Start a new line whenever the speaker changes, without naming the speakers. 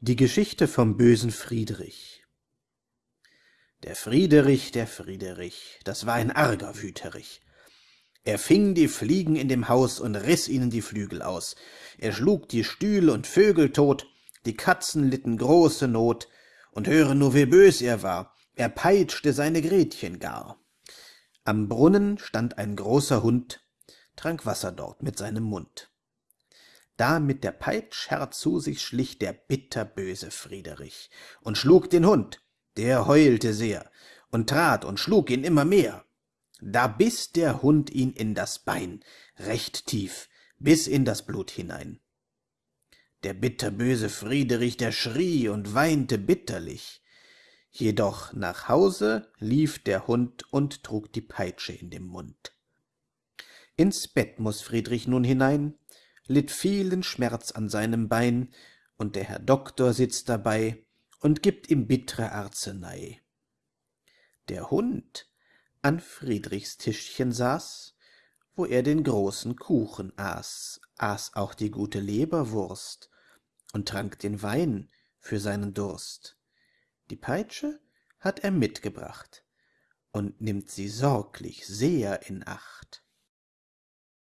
Die Geschichte vom bösen Friedrich Der Friederich, der Friederich, das war ein arger Wüterich. Er fing die Fliegen in dem Haus und riß ihnen die Flügel aus. Er schlug die Stühl und Vögel tot, die Katzen litten große Not, und höre nur, wie bös er war, er peitschte seine Gretchen gar. Am Brunnen stand ein großer Hund, trank Wasser dort mit seinem Mund da mit der peitsch herzu sich schlich der bitterböse friederich und schlug den hund der heulte sehr und trat und schlug ihn immer mehr. Da biss der hund ihn in das bein recht tief bis in das blut hinein. Der bitterböse friederich der schrie und weinte bitterlich. Jedoch nach hause lief der hund und trug die peitsche in dem mund. Ins bett muss friedrich nun hinein litt vielen schmerz an seinem bein und der herr doktor sitzt dabei und gibt ihm bittre arzenei der hund an friedrichs tischchen saß wo er den großen kuchen aß aß auch die gute leberwurst und trank den wein für seinen durst. Die peitsche hat er mitgebracht und nimmt sie sorglich sehr in acht